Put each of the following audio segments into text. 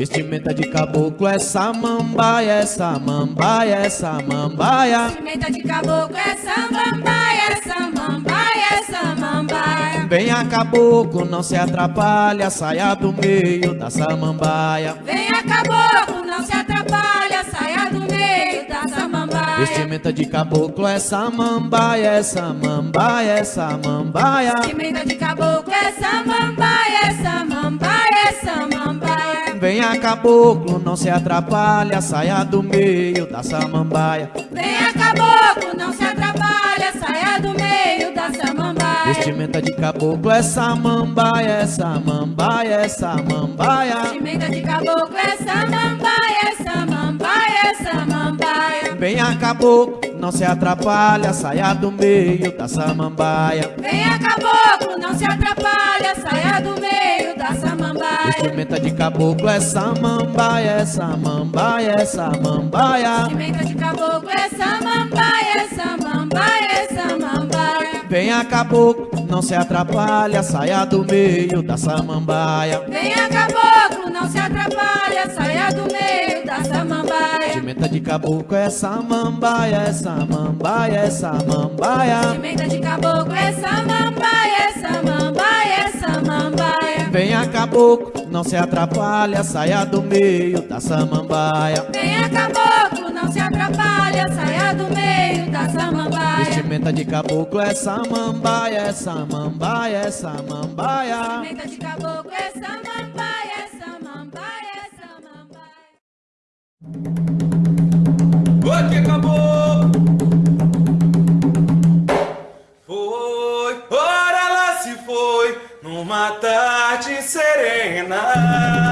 Vestimenta de caboclo é samambaia, é samambaia, é samambaia. Vestimenta de caboclo é samambaia, é samambaia, é samambaia. Venha caboclo, não se atrapalha, saia do meio da samambaia. Venha caboclo, não se atrapalha, saia do meio da samambaia. Vestimenta de caboclo é samambaia, é samambaia, é samambaia. Vestimenta de caboclo é samambaia, é samambaia, é samambaia. Venha caboclo, não se atrapalha, saia do meio da samambaia. Venha caboclo, não se atrapalha, saia do meio da samambaia. Vestimenta de caboclo é samambaia, é samambaia, é samambaia. Vestimenta de caboclo é samambaia, é samambaia, é samambaia. Venha caboclo, não se atrapalha, saia do meio da samambaia. Venha caboclo, não se atrapalha, saia do meio Vestimenta de caboclo é samambaia, é samambaia, é samambaia. Vestimenta de caboclo é samambaia, é samambaia, é samambaia. Venha caboclo, não se atrapalha, saia do meio da samambaia. Venha caboclo, não se atrapalha, saia do meio da samambaia. Vestimenta de caboclo é samambaia, é samambaia, é samambaia. Vestimenta de caboclo é samambaia, é samambaia, é samambaia. Venha caboclo, não se atrapalha, saia do meio da samambaia. Venha caboclo, não se atrapalha, saia do meio da samambaia. Vestimenta de caboclo é samambaia, é samambaia, é samambaia. Vestimenta de caboclo é samambaia, é samambaia, é samambaia. Oi, que acabou! Serena.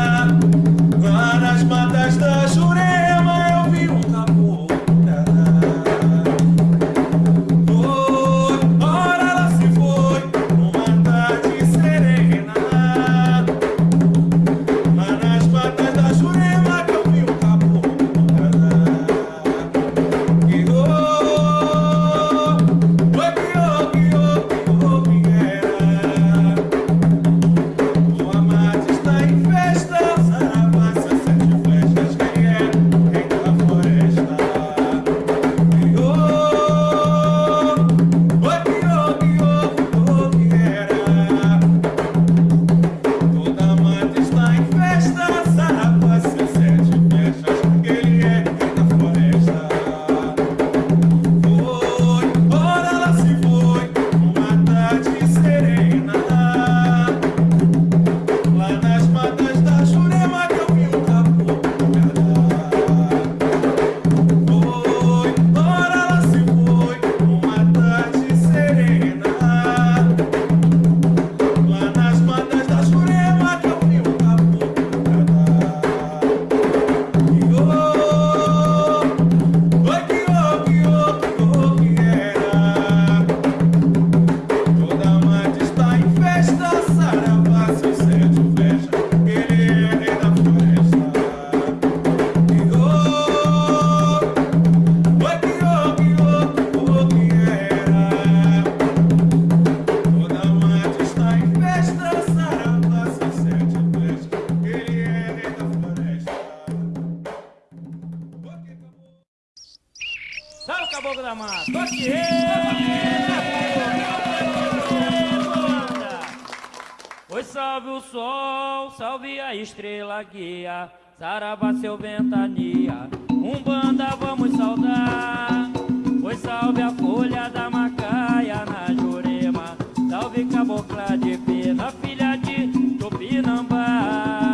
Caboclo da mata! Toque salve o sol, salve a estrela guia, Saravá seu ventania, Umbanda vamos saudar. Oi, salve a folha da macaia na Jurema, salve cabocla de pena, filha de Tupinambá.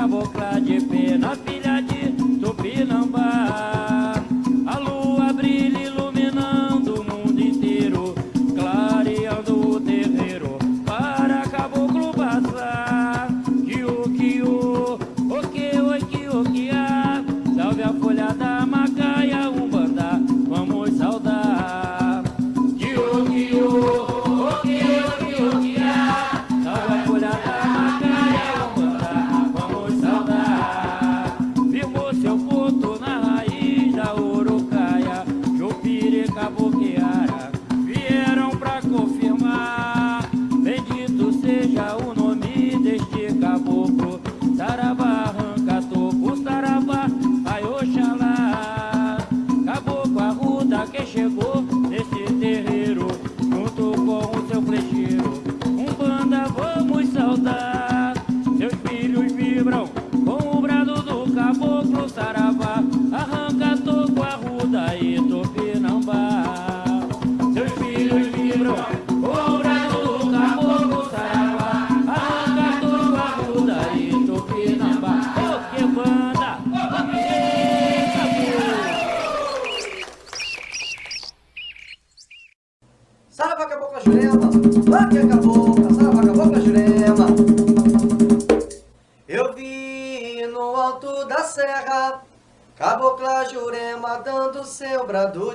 Cabocla de pena, filha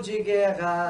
de guerra.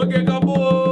Porque acabou.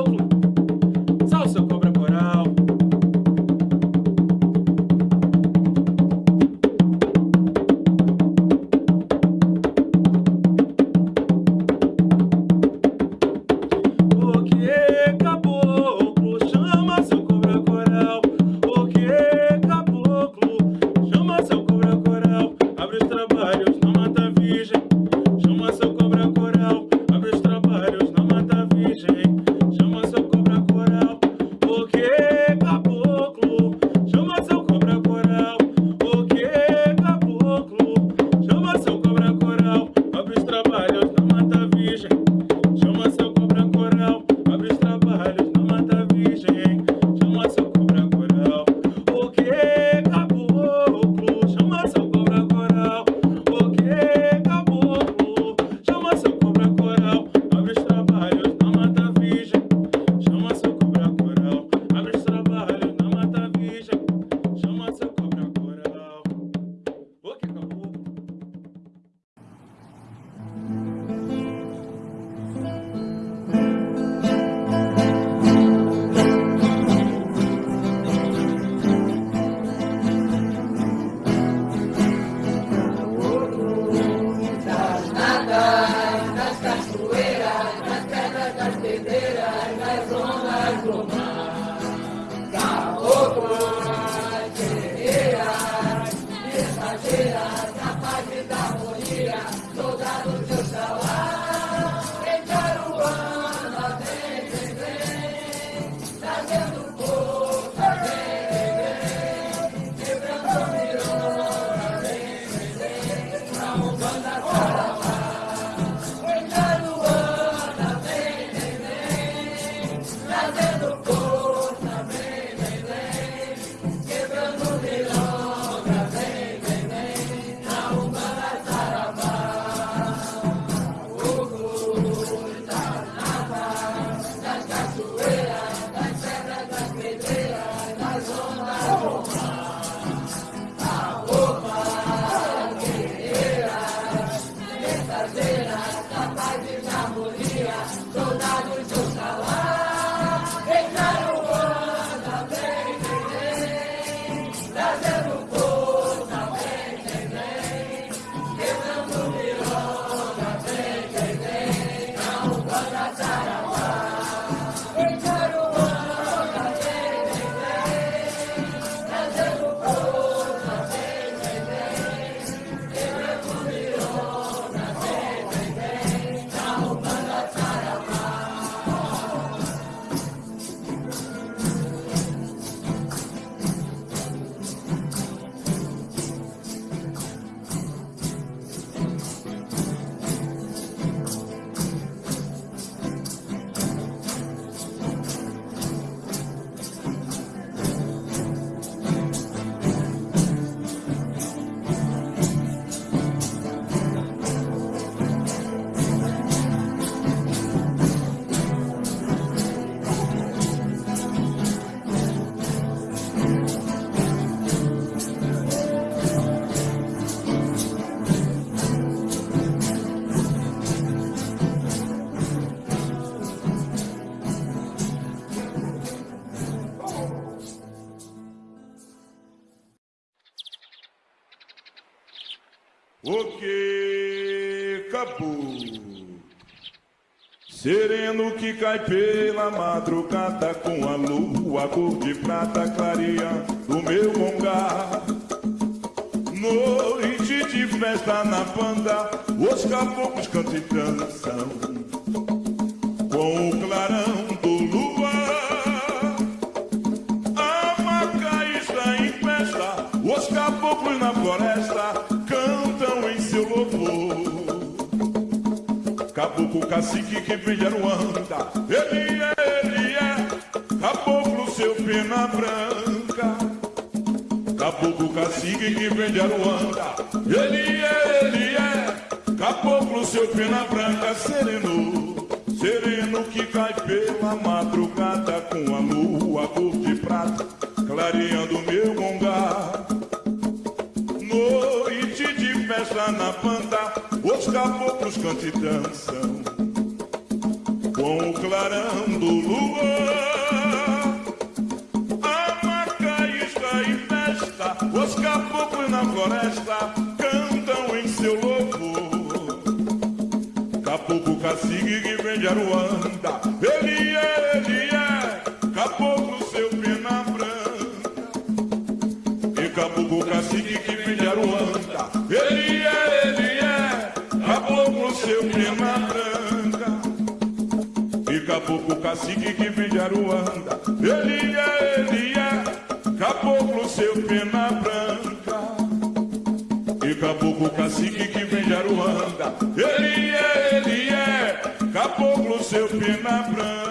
O que acabou? Sereno que cai pela madrugada com a lua cor de prata clareando o meu longar. Noite de festa na banda, os caboclos cantam e dançam com o clarão Caboclo cacique que vem de Aruanda, ele é, ele é, caboclo seu pena branca. Caboclo cacique que vem de Aruanda, ele é, ele é, caboclo seu pena branca, sereno, sereno que cai pela madrugada com a lua cor de prata, clareando meu gongar. Cantam e dançam com o clarão do luar. A maca está em festa, os caboclos na floresta cantam em seu louvor. Caboclo cacique que vem de Aruanda, ele Caboclo cacique que vem de Aruanda, ele é, ele é, caboclo seu pena branca. E caboclo cacique que vem de Aruanda, ele é, ele é, caboclo seu pena branca.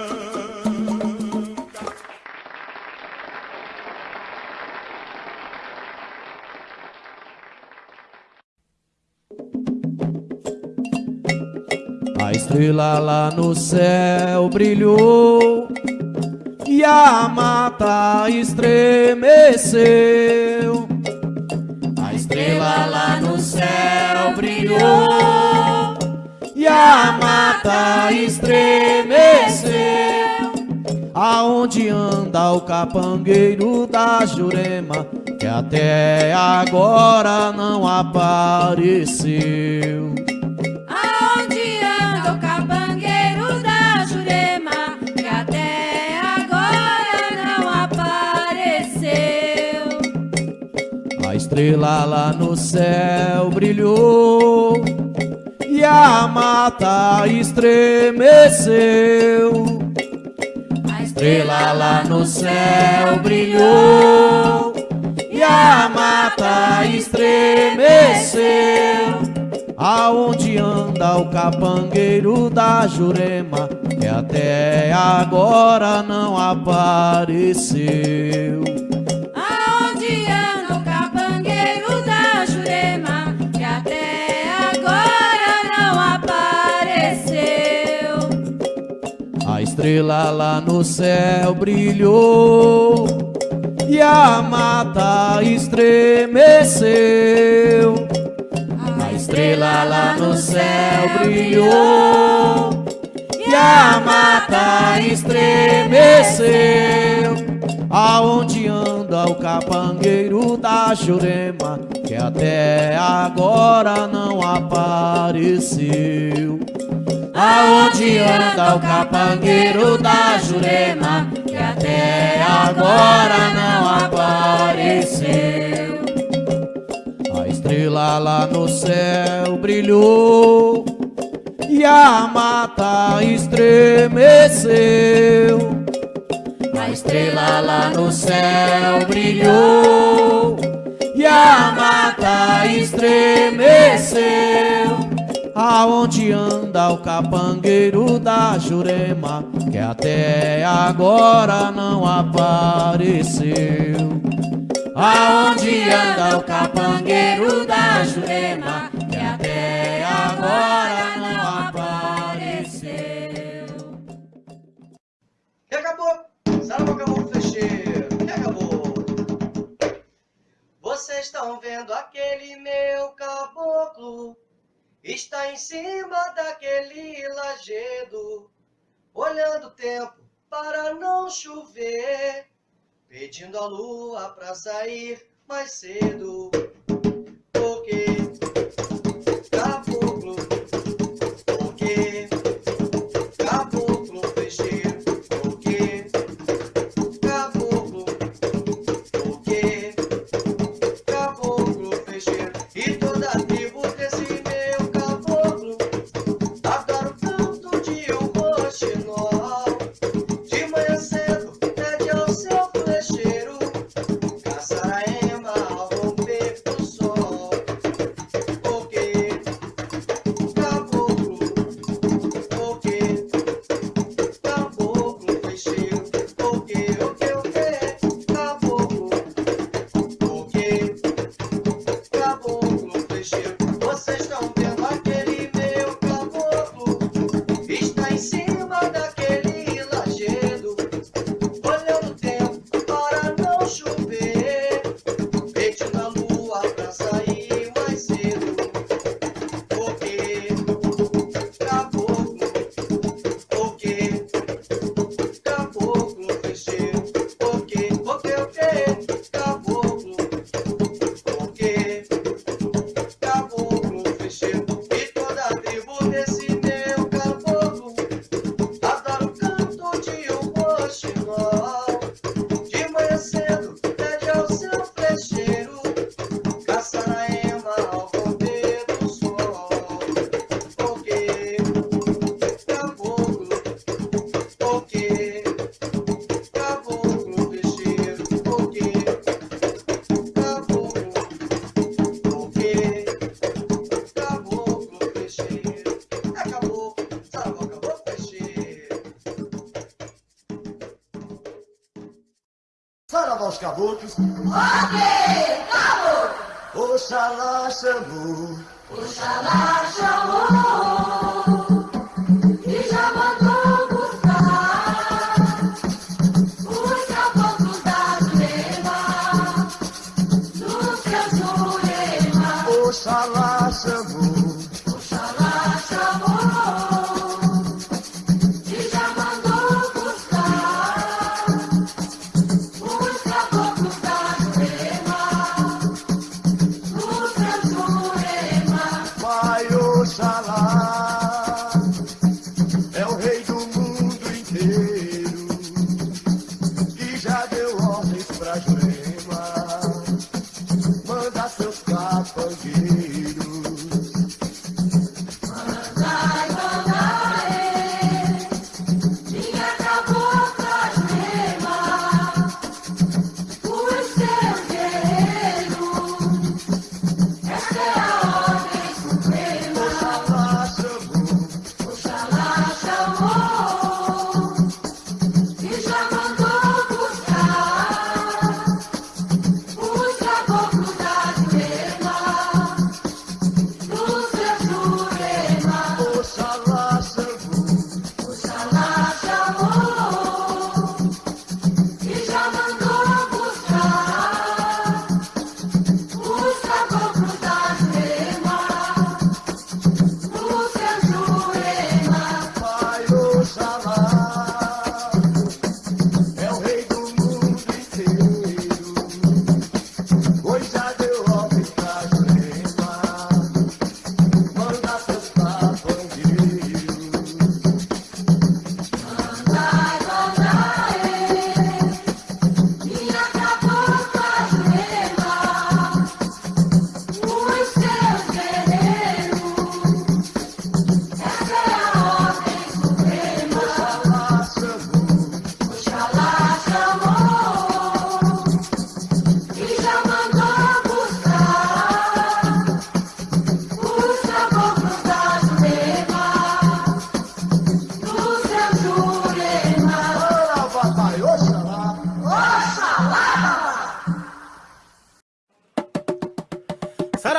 Estrela lá no céu brilhou e a mata estremeceu. A estrela lá no céu brilhou e a mata estremeceu. Aonde anda o capangueiro da Jurema que até agora não apareceu? Estrela lá no céu brilhou e a mata estremeceu. A Estrela lá no céu brilhou e a mata estremeceu. Aonde anda o capangueiro da Jurema que até agora não apareceu? Estrela lá no céu brilhou e a mata estremeceu. A estrela lá no céu brilhou e a mata estremeceu. Aonde anda o capangueiro da Jurema que até agora não apareceu? Aonde anda o capangueiro da Jurema que até agora não apareceu? A estrela lá no céu brilhou e a mata estremeceu. A estrela lá no céu brilhou e a mata estremeceu. Aonde anda o capangueiro da Jurema que até agora não apareceu? Aonde anda o capangueiro da Jurema que até agora não apareceu? E acabou. Saravá acabou fechê. E acabou. Vocês estão vendo aquele meu? Está em cima daquele lajedo, olhando o tempo para não chover, pedindo a lua para sair mais cedo. Os caboclos. Ok, acabou. Oxalá chamou. Oxalá chamou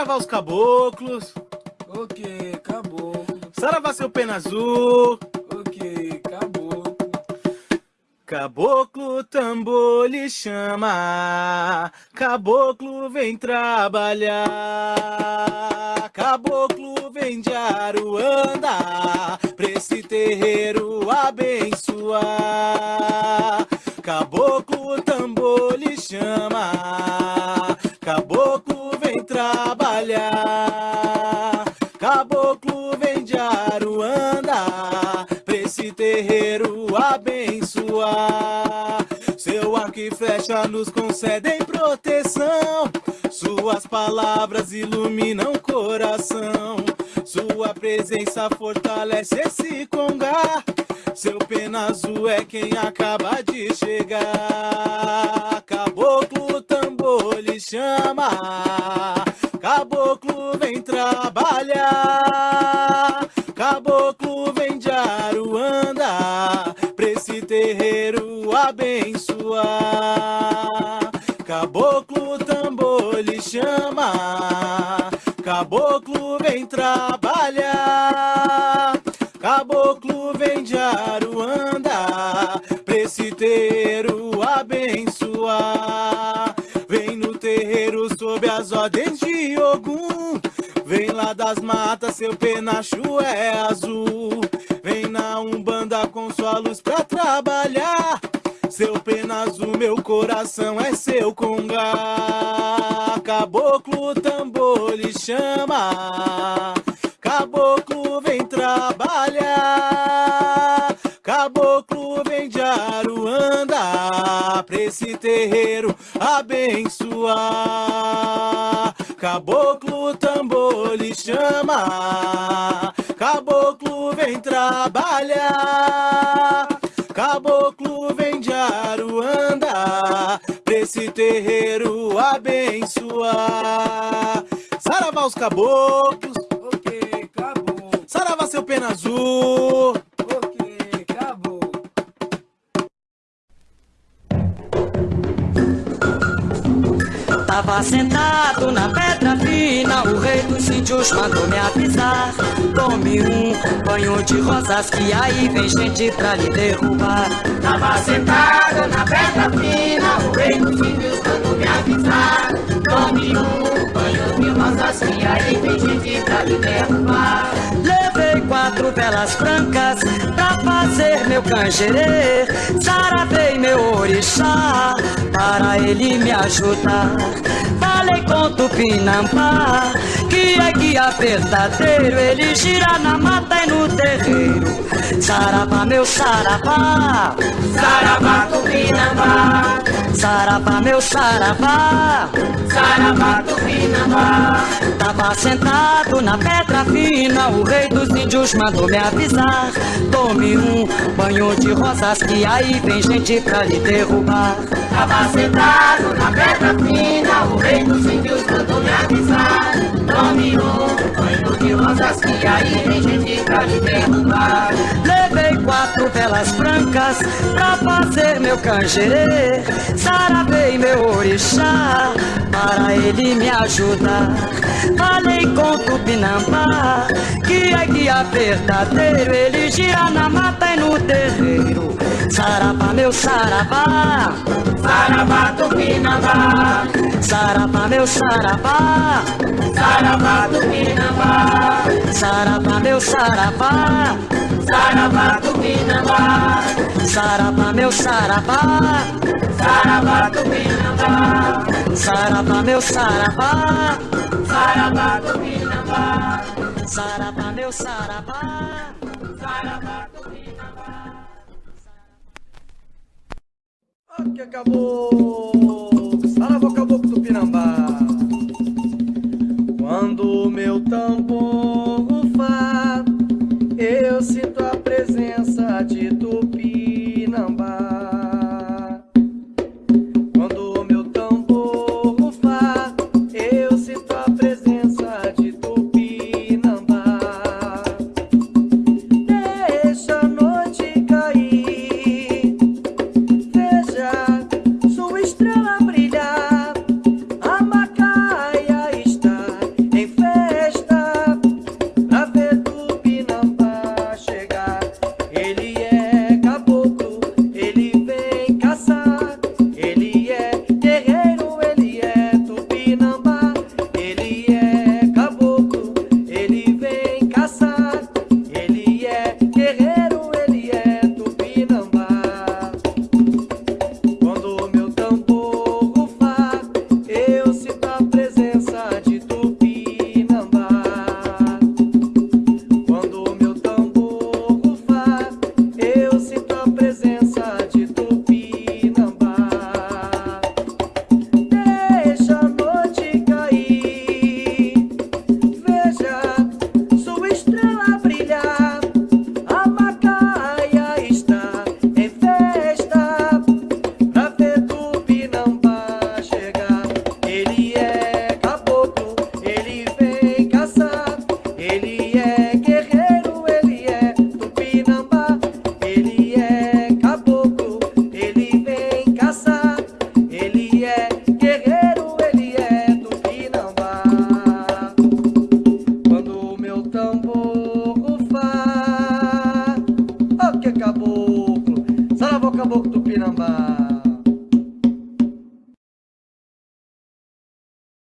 Saravá os caboclos. Ok, acabou. Saravá seu pena azul. Ok, acabou. Caboclo tambor lhe chama, caboclo vem trabalhar, caboclo vem de Aruanda, pra esse terreiro abençoar. Caboclo tambor lhe chama, caboclo vem trabalhar, caboclo vem de Aruanda, pra esse terreiro abençoar. Seu arco e flecha nos concedem proteção, suas palavras iluminam o coração, sua presença fortalece esse congá. Seu pena azul é quem acaba de chegar. Caboclo tambor lhe chama, caboclo vem trabalhar, caboclo vem de Aruanda, pra esse terreiro abençoar. Caboclo tambor lhe chama, caboclo vem trabalhar, caboclo Das matas, seu penacho é azul. Vem na Umbanda com sua luz pra trabalhar. Seu pena azul, meu coração é seu congá. Caboclo tambor lhe chama. Caboclo vem trabalhar. Caboclo vem de Aruanda pra esse terreiro abençoar. Caboclo tambor chama. Caboclo vem trabalhar. Caboclo vem de Aruanda pra esse terreiro abençoar. Saravá os caboclos, Ok, acabou. saravá seu pena azul. Ok, acabou. Tava sentado na pedra fina, o rei índios mandou me avisar. Tome um banho de rosas que aí vem gente pra lhe derrubar. Tava sentado na pedra fina, o rei dos índios mandou me avisar. Tome um banho de rosas que aí vem gente pra lhe derrubar. Levei quatro velas brancas meu canjerê. Saravei meu orixá para ele me ajudar. Falei com Tupinambá que é guia verdadeiro. Ele gira na mata e no terreiro. Saravá, meu saravá. Saravá, Tupinambá. Saravá, meu saravá. Saravá, Tupinambá. Tava sentado na pedra fina, o rei dos índios mandou me avisar. Tome um banho de rosas que aí vem gente pra lhe derrubar. Tava sentado na pedra fina, o rei dos índios mandou me avisar. Tome um banho de rosas que aí vem gente pra lhe derrubar. Levei quatro velas brancas pra fazer meu canjerê. Saravei meu orixá para ele me ajudar. Falei com Tupinambá que é guia verdadeiro. Ele gira na mata e no terreiro. Saravá, meu saravá. Saravá, Tupinambá. Saravá, meu saravá. Saravá, Tupinambá. Saravá, meu saravá. Saravá, Tupinambá. Saravá, meu saravá. Saravá, Tupinambá. Saravá, meu saravá. Saravá, Tupinambá. Saravá, meu saravá. Saravá, Tupinambá. que acabou. Saravá caboclo do Pinambá. Quando o meu tambor rufar, eu sinto